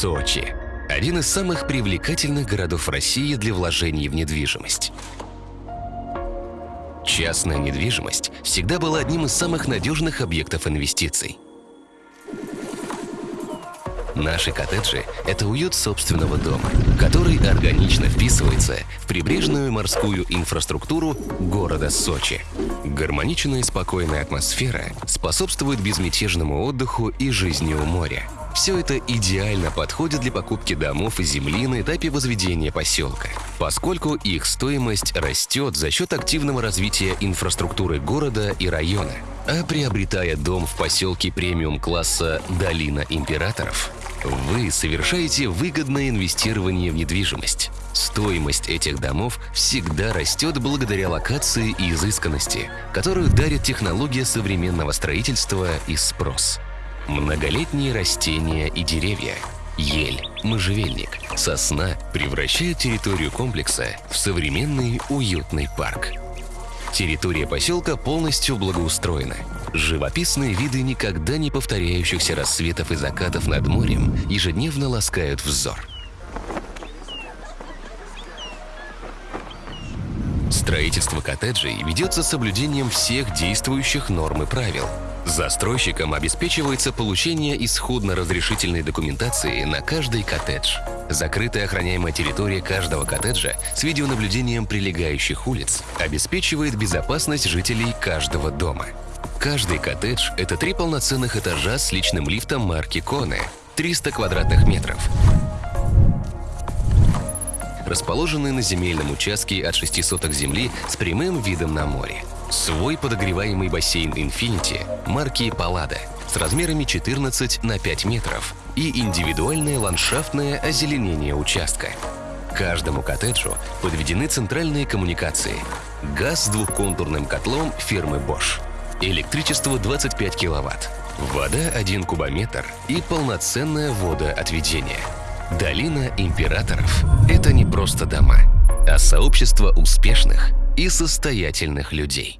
Сочи – один из самых привлекательных городов России для вложений в недвижимость. Частная недвижимость всегда была одним из самых надежных объектов инвестиций. Наши коттеджи – это уют собственного дома, который органично вписывается в прибрежную морскую инфраструктуру города Сочи. Гармоничная и спокойная атмосфера способствует безмятежному отдыху и жизни у моря. Все это идеально подходит для покупки домов и земли на этапе возведения поселка, поскольку их стоимость растет за счет активного развития инфраструктуры города и района. А приобретая дом в поселке премиум-класса «Долина императоров», вы совершаете выгодное инвестирование в недвижимость. Стоимость этих домов всегда растет благодаря локации и изысканности, которую дарит технология современного строительства и спрос. Многолетние растения и деревья, ель, можжевельник, сосна превращают территорию комплекса в современный уютный парк. Территория поселка полностью благоустроена. Живописные виды никогда не повторяющихся рассветов и закатов над морем ежедневно ласкают взор. Строительство коттеджей ведется с соблюдением всех действующих норм и правил. Застройщикам обеспечивается получение исходно-разрешительной документации на каждый коттедж. Закрытая охраняемая территория каждого коттеджа с видеонаблюдением прилегающих улиц обеспечивает безопасность жителей каждого дома. Каждый коттедж – это три полноценных этажа с личным лифтом марки Коне, 300 квадратных метров, расположенные на земельном участке от 6 соток земли с прямым видом на море. Свой подогреваемый бассейн Infinity марки Паллада с размерами 14 на 5 метров и индивидуальное ландшафтное озеленение участка. Каждому коттеджу подведены центральные коммуникации. Газ с двухконтурным котлом фирмы Bosch. Электричество 25 киловатт. Вода 1 кубометр и полноценное водоотведение. Долина императоров – это не просто дома, а сообщество успешных и состоятельных людей.